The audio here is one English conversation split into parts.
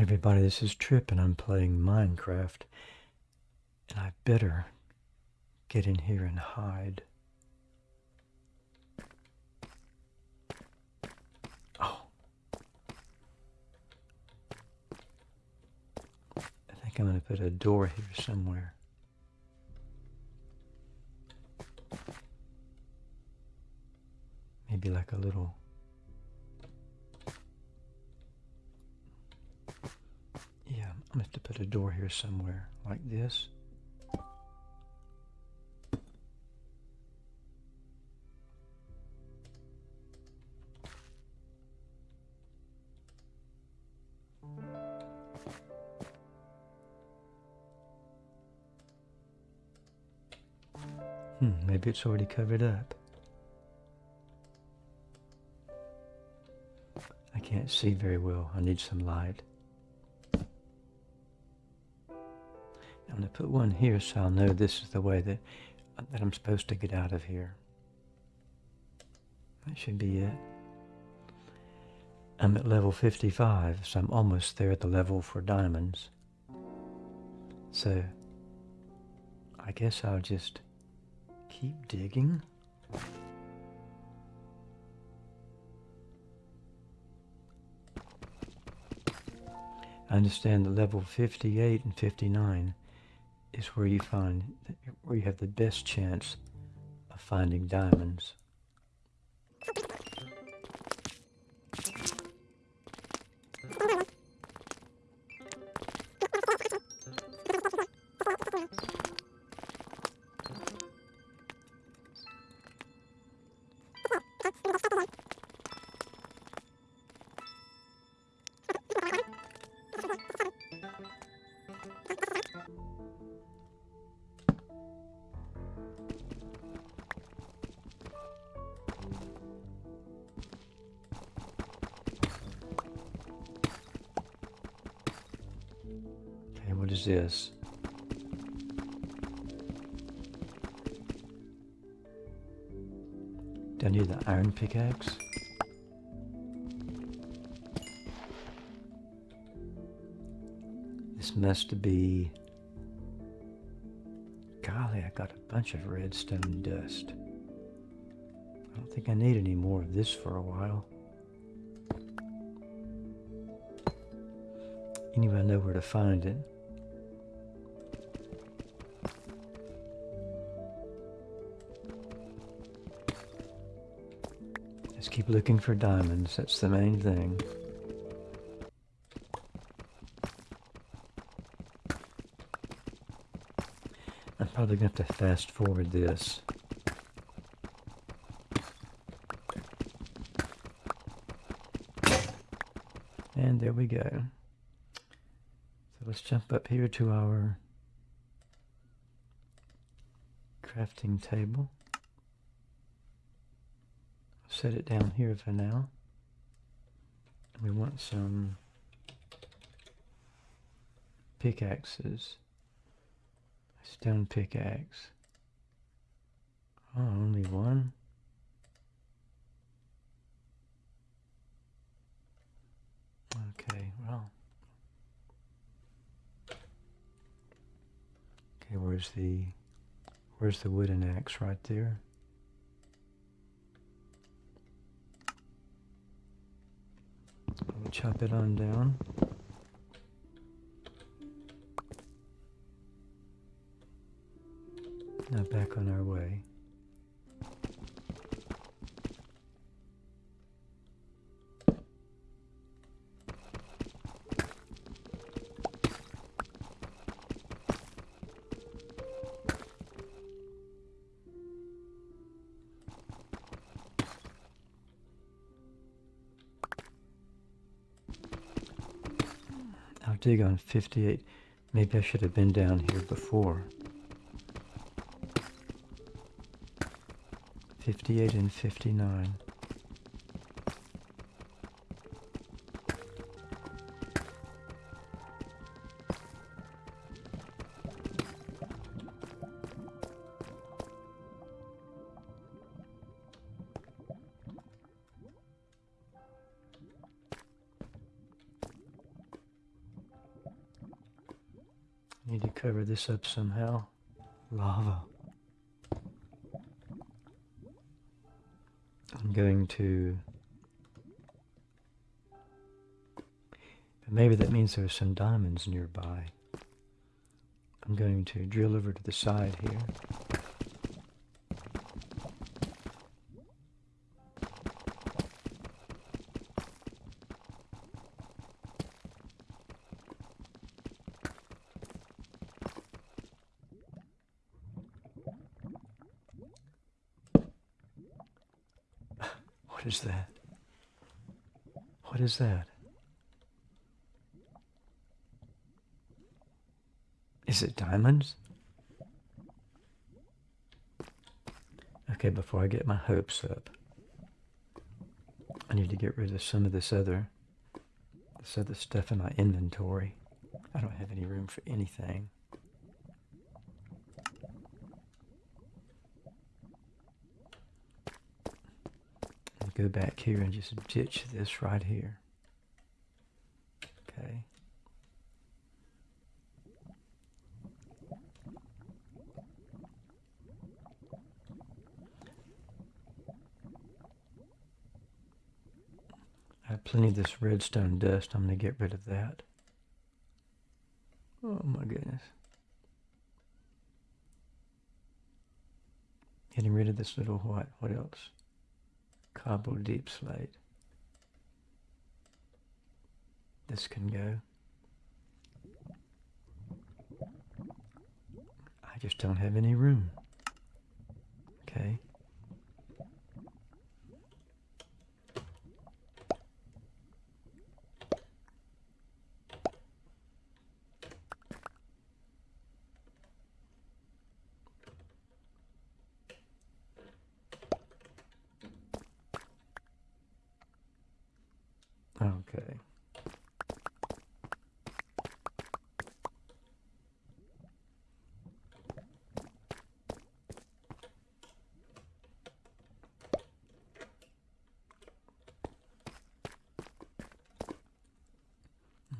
everybody, this is Trip and I'm playing Minecraft. And I better get in here and hide. Oh. I think I'm going to put a door here somewhere. Maybe like a little I'm going to have to put a door here somewhere, like this. Hmm, maybe it's already covered up. I can't see very well. I need some light. I'm going to put one here so I'll know this is the way that, that I'm supposed to get out of here. That should be it. I'm at level 55, so I'm almost there at the level for diamonds. So, I guess I'll just keep digging. I understand that level 58 and 59 is where you find where you have the best chance of finding diamonds. Do I need the iron pickaxe? This must be... Golly, I got a bunch of redstone dust. I don't think I need any more of this for a while. Anyway, I know where to find it. Keep looking for diamonds. That's the main thing. I'm probably going to have to fast forward this. And there we go. So let's jump up here to our crafting table set it down here for now. We want some pickaxes. Stone pickaxe. Oh, only one? Okay, well. Okay, where's the where's the wooden axe right there? We'll chop it on down. Now back on our way. Dig on 58. Maybe I should have been down here before. 58 and 59. Need to cover this up somehow. Lava. I'm going to... But maybe that means there's some diamonds nearby. I'm going to drill over to the side here. What is that? What is that? Is it diamonds? Okay, before I get my hopes up, I need to get rid of some of this other, this other stuff in my inventory. I don't have any room for anything. Go back here and just ditch this right here. Okay. I have plenty of this redstone dust. I'm going to get rid of that. Oh my goodness. Getting rid of this little what? What else? Cobble deep slate. This can go. I just don't have any room. Okay.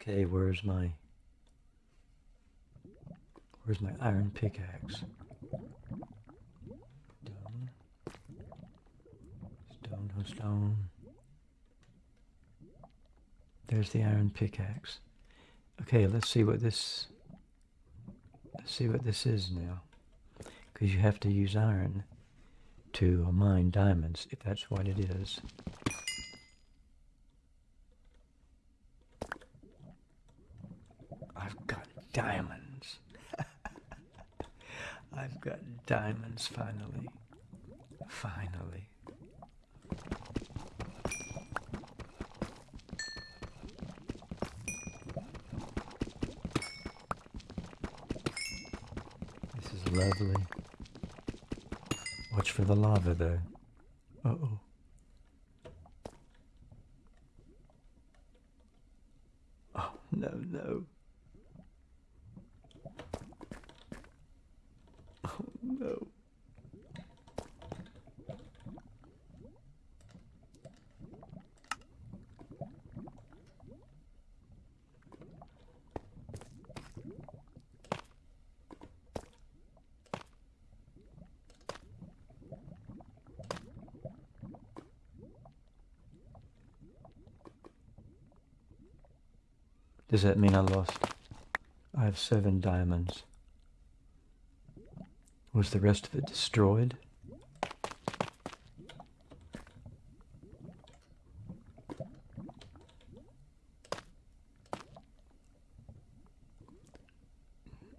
Okay, where's my where's my iron pickaxe? Stone. Stone, no stone. There's the iron pickaxe. Okay, let's see what this let's see what this is now. Because you have to use iron to mine diamonds, if that's what it is. I've got diamonds. I've got diamonds finally. Finally. This is lovely. Watch for the lava though. Uh oh. Does that mean I lost? I have seven diamonds. Was the rest of it destroyed?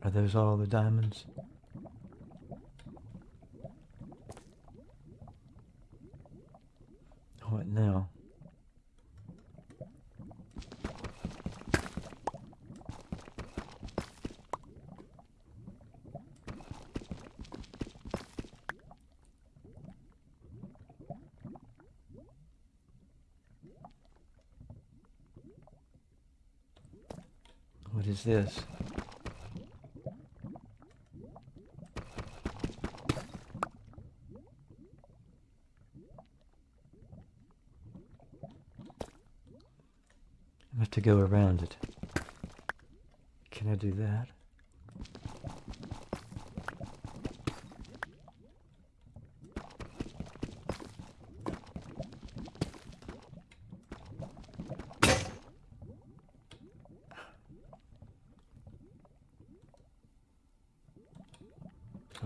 Are those all the diamonds? What now? What is this? I have to go around it. Can I do that?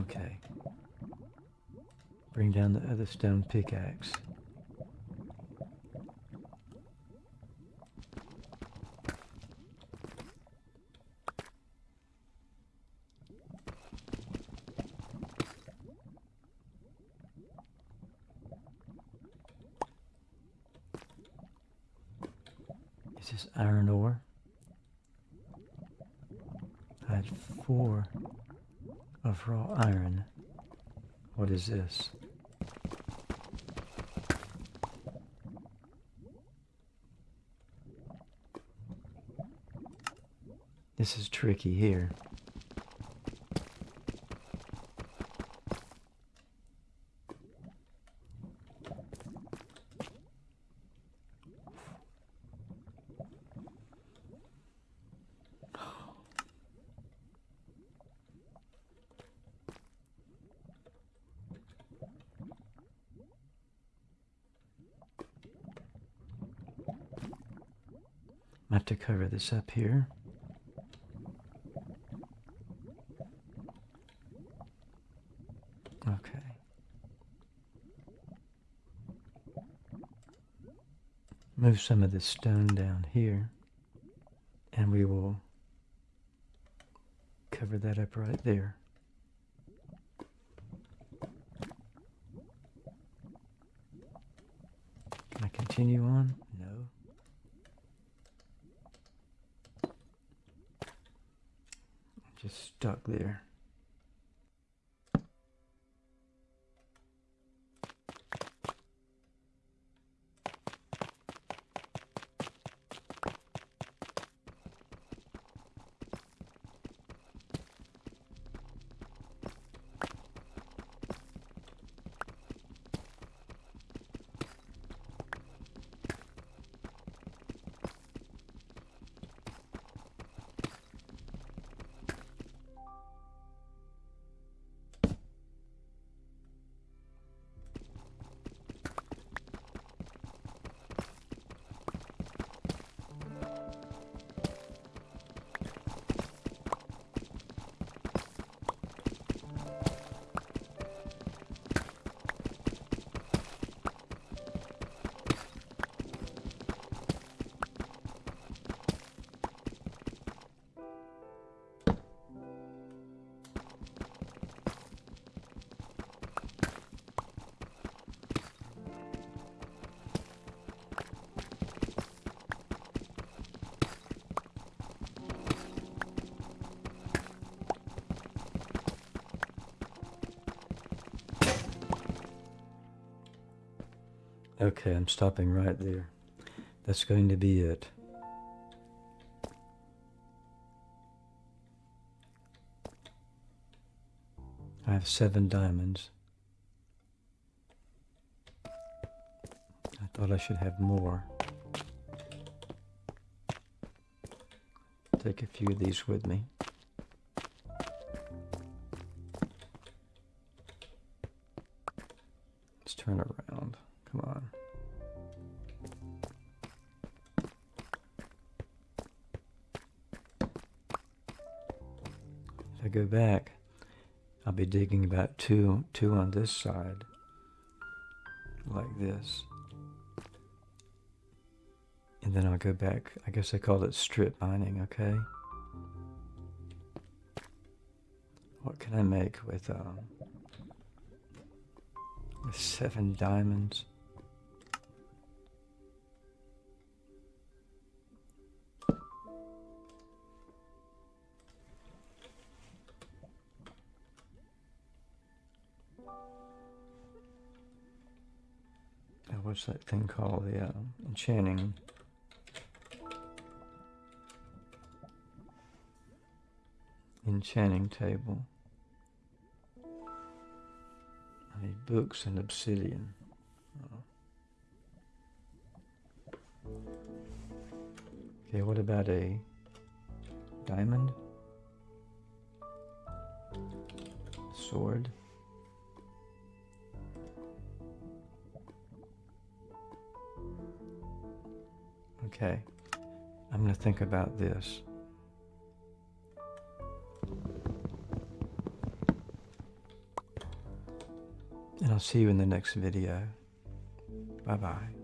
Okay. Bring down the other stone pickaxe. Is this iron ore? I had four of raw iron. What is this? This is tricky here. I have to cover this up here. Okay. Move some of this stone down here and we will cover that up right there. Can I continue on? No. Just stuck there. Okay, I'm stopping right there. That's going to be it. I have seven diamonds. I thought I should have more. Take a few of these with me. Let's turn around. I go back, I'll be digging about two, two on this side, like this. And then I'll go back, I guess they call it strip mining, okay? What can I make with, um, with seven diamonds? That thing called? The uh, enchanting. Enchanting table. I need books and obsidian. Okay, what about a diamond? Sword? Okay, I'm going to think about this. And I'll see you in the next video. Bye-bye.